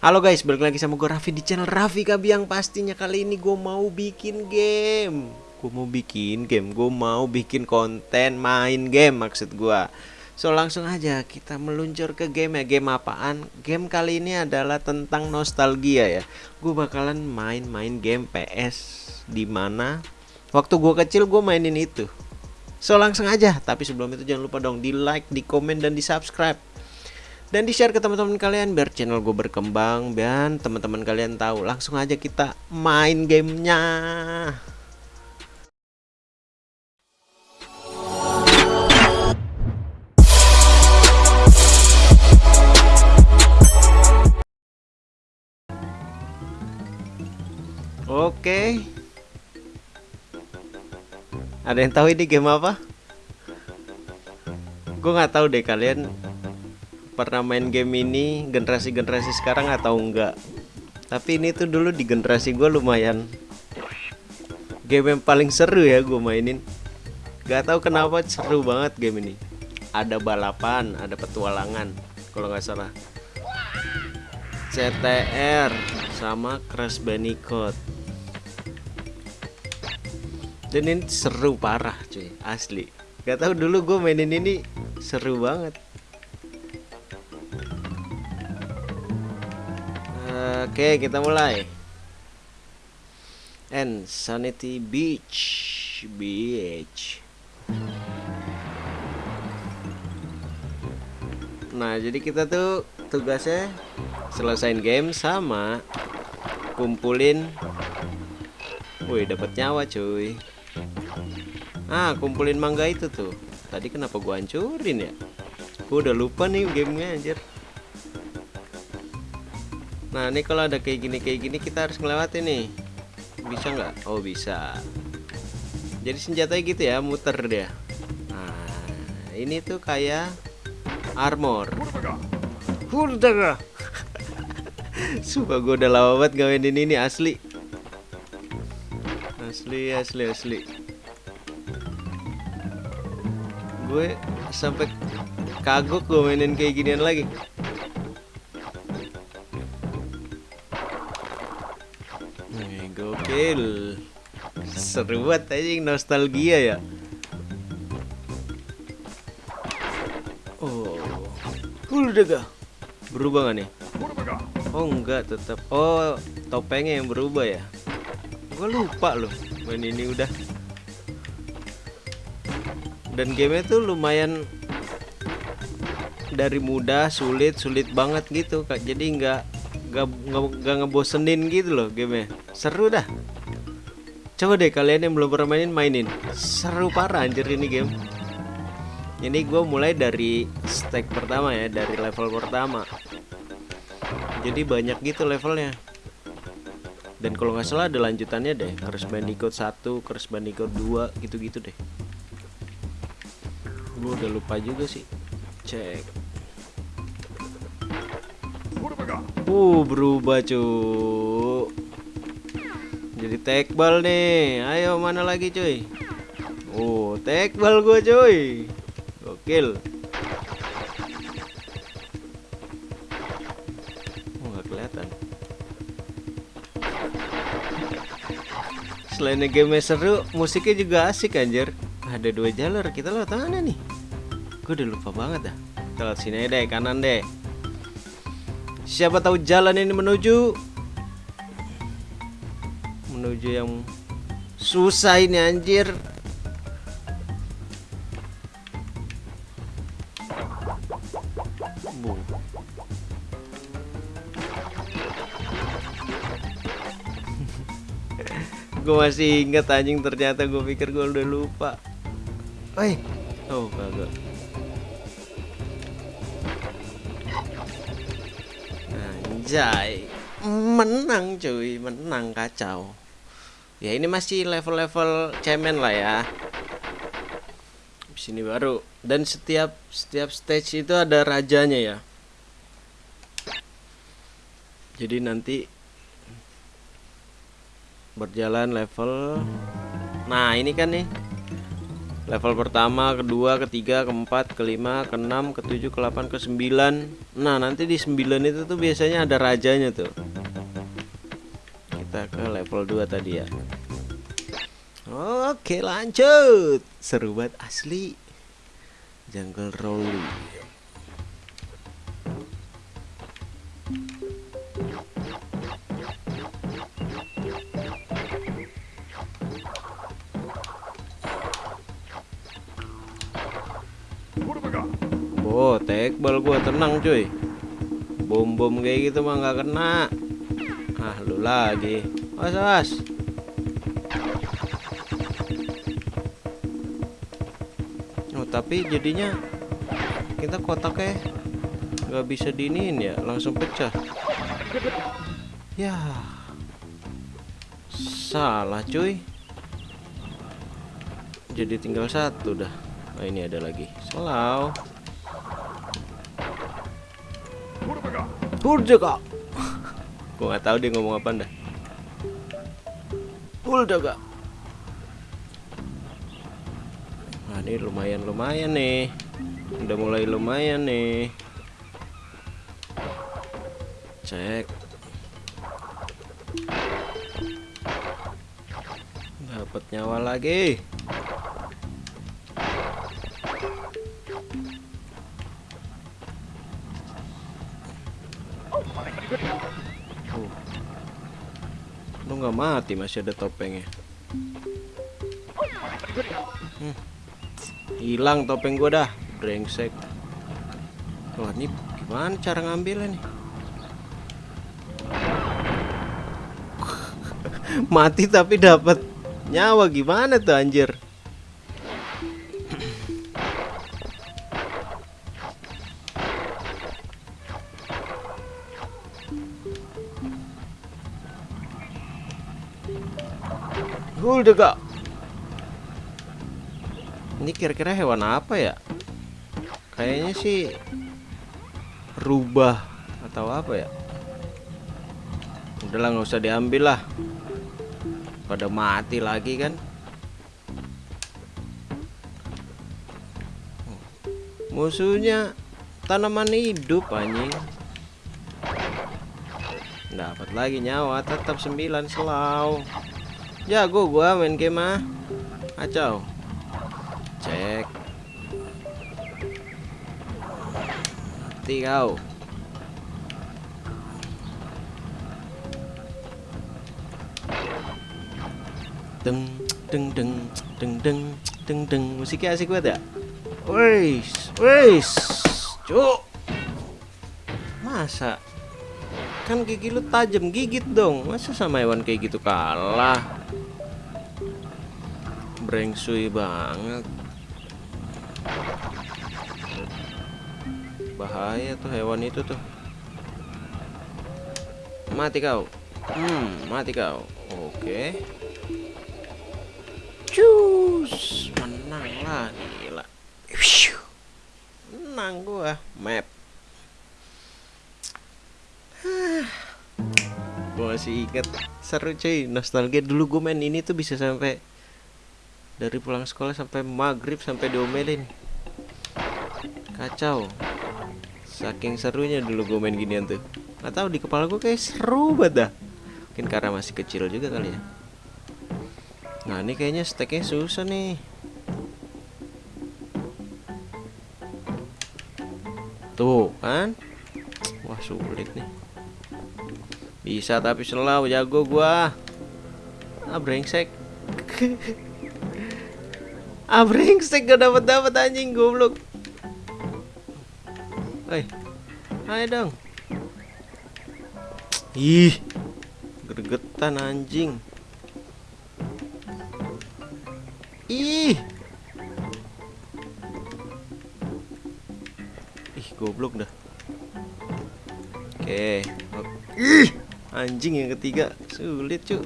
Halo guys, balik lagi sama gue Raffi di channel Raffi Kabiang. Pastinya kali ini gue mau bikin game. Gue mau bikin game, gue mau bikin konten main game maksud gue So langsung aja kita meluncur ke game ya. Game apaan? Game kali ini adalah tentang nostalgia ya. Gue bakalan main-main game PS Di mana waktu gue kecil gue mainin itu. So langsung aja. Tapi sebelum itu jangan lupa dong di like, di komen, dan di subscribe dan di share ke teman-teman kalian biar channel gue berkembang dan teman-teman kalian tahu langsung aja kita main gamenya. Oke. Ada yang tahu ini game apa? Gue nggak tahu deh kalian pernah main game ini generasi-generasi sekarang atau enggak? Tapi ini tuh dulu di generasi gue lumayan game yang paling seru ya gue mainin. Gak tahu kenapa seru banget game ini. Ada balapan ada petualangan kalau nggak salah. CTR sama Crash Bandicoot. Dan ini seru parah cuy. Asli. Gak tahu dulu gue mainin ini seru banget Oke, kita mulai. And Sanity Beach, beach. Nah, jadi kita tuh tugasnya selesain game sama kumpulin. Wih, dapat nyawa, cuy. Ah, kumpulin mangga itu tuh. Tadi kenapa gua hancurin ya? Gua udah lupa nih gamenya anjir. Nah ini kalau ada kayak gini kayak gini kita harus melewati nih. Bisa nggak? Oh bisa. Jadi senjatanya gitu ya muter dia. Nah ini tuh kayak armor. Hurdaga. Sumpah gue udah lama banget ngawinin ini asli. Asli asli asli. Gue sampai kagok gue mainin kayak ginian lagi Gokil Seru banget aja nostalgia ya. Oh. Udah Berubah gak nih? Oh enggak tetap Oh topengnya yang berubah ya? Gue lupa loh Main ini udah. Dan gamenya tuh lumayan Dari mudah sulit Sulit banget gitu kak. Jadi nggak gak, gak, gak ngebosenin gitu loh gamenya. Seru dah coba deh kalian yang belum pernah mainin mainin. Seru parah anjir ini game. Ini gue mulai dari stack pertama ya dari level pertama. Jadi banyak gitu levelnya. Dan kalau nggak salah ada lanjutannya deh. Crash Bandicoot 1, Crash Bandicoot 2 gitu-gitu deh. Gue udah lupa juga sih. Cek. Uh, berubah cu Jadi tekbal nih. Ayo mana lagi cuy? Oh, tekbal gue cuy. Gokil. Oh, gak kelihatan. Selain game seru Musiknya juga asik anjir. Ada dua jalur Kita lewat mana nih? Gue udah lupa banget dah. Kita lewat sini deh Kanan deh. Siapa tahu jalan ini menuju menuju yang susah ini anjir. Bu. gue masih inget anjing ternyata gue pikir gue udah lupa. Oi. Oh, kagak. Anjay Menang cuy Menang kacau Ya ini masih level-level cemen lah ya. Sini baru. Dan setiap setiap stage itu ada rajanya ya. Jadi nanti Berjalan level. Nah ini kan nih. Level pertama kedua ketiga keempat kelima keenam ketujuh kelapan kesembilan. Nah nanti di sembilan itu tuh biasanya ada rajanya tuh. Kita ke level 2 tadi ya oke lanjut seru banget asli jungle rolling Oh, tekbal gua tenang cuy. Bom-bom kayak gitu mah nggak kena. Ah, lu lagi. Was tapi jadinya kita kotaknya nggak bisa diniin ya, langsung pecah. Ya. Salah cuy. Jadi tinggal satu dah. Oh, ini ada lagi. Selau. Hurjaga. Gua nggak tahu dia ngomong apa dah. Hurjaga. Nah, ini lumayan lumayan nih. Udah mulai lumayan nih. Cek. Dapat nyawa lagi. Lu nggak mati masih ada topengnya. Hmm. Hilang topeng gua dah, brengsek. Wah, ini gimana cara ngambilnya nih? mati tapi dapat nyawa gimana tuh anjir? Kak Ini kira-kira hewan apa ya? Kayaknya sih Rubah Atau apa ya? Udahlah nggak usah diambil lah. Pada mati lagi kan? Musuhnya Tanaman hidup anjing. Dapat lagi nyawa Tetap 9 selau. Jago gua main game mah. Acau. Cek. Mati kau. Deng deng deng deng deng deng deng musiknya asik banget ya. Wis, wis. Cuk. Masa kan gigi lu tajam gigit dong masa sama hewan kayak gitu kalah brengsui banget bahaya tuh hewan itu tuh. Mati kau. Hmm mati kau. Oke. Cus menang lah gila. Menang gua map. Gue masih inget seru cuy nostalgia. Dulu gue main ini tuh bisa sampai dari pulang sekolah sampai maghrib sampai diomelin. Kacau. Saking serunya dulu gue main ginian tuh. Nggak tahu di kepala gue kayak seru banget dah. Mungkin karena masih kecil juga kali ya. Nah ini kayaknya steknya susah nih. Tuh kan? Wah sulit nih. Bisa tapi selalu jago gua. Ah brengsek. ah brengsek gak dapat dapat anjing goblok. Hei. Ayo dong. Ih. Gregetan anjing. Ih. Ih, goblok dah. Oke. Ih anjing yang ketiga sulit cu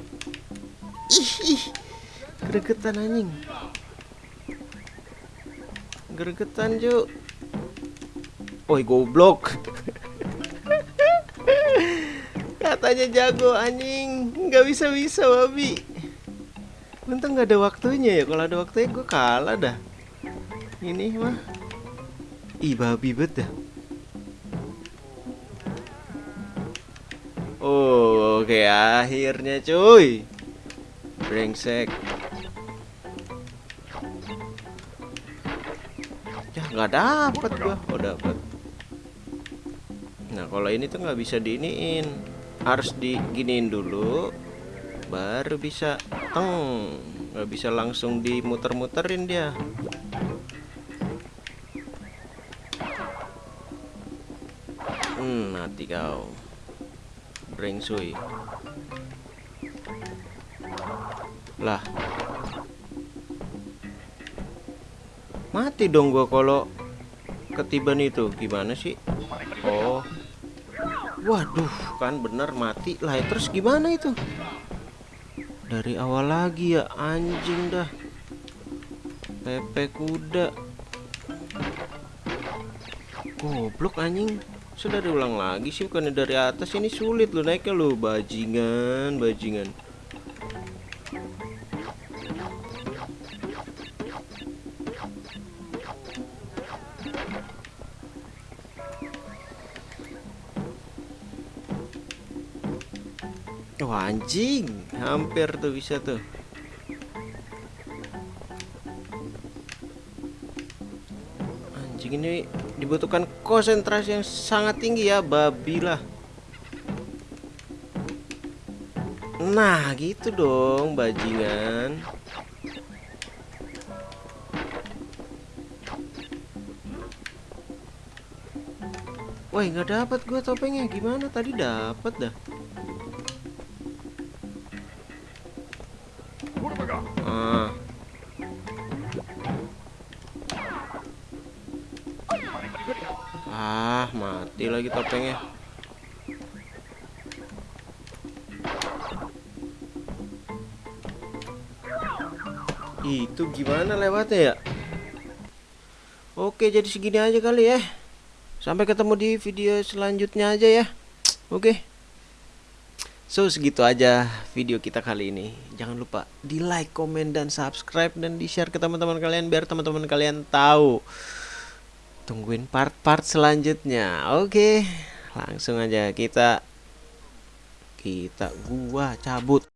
ih ih gregetan anjing gregetan cu Oi goblok katanya jago anjing nggak bisa bisa babi Untung nggak ada waktunya ya. Kalau ada waktunya gue kalah dah. Ini mah. Ih babi bet dah. Oh, oke akhirnya cuy. Brengsek. Nggak dapet gua. Oh dapet. Nah kalau ini tuh nggak bisa diiniin. Harus diginiin dulu. Baru bisa teng. Nggak bisa langsung dimuter-muterin dia. Hmm, mati kau. Brengsui. Lah. Mati dong gua kalau ketiban itu. Gimana sih? Oh. Waduh, kan bener mati lah. Terus gimana itu? Dari awal lagi ya anjing dah. Pepe kuda. Goblok anjing. Sudah diulang lagi sih bukannya dari atas ini sulit lo naiknya lo bajingan, bajingan. Wah anjing, hampir tuh bisa tuh. Anjing ini dibutuhkan konsentrasi yang sangat tinggi ya, babi lah. Nah, gitu dong, bajingan. Wah, nggak dapat gue topengnya. Gimana tadi dapat dah? Ah, mati lagi topengnya. Itu gimana lewatnya ya? Oke, jadi segini aja kali ya. Sampai ketemu di video selanjutnya aja ya. Oke. So segitu aja video kita kali ini. Jangan lupa di like, komen, dan subscribe dan di share ke teman-teman kalian biar teman-teman kalian tahu. Tungguin part-part selanjutnya. Oke, langsung aja kita kita gua cabut.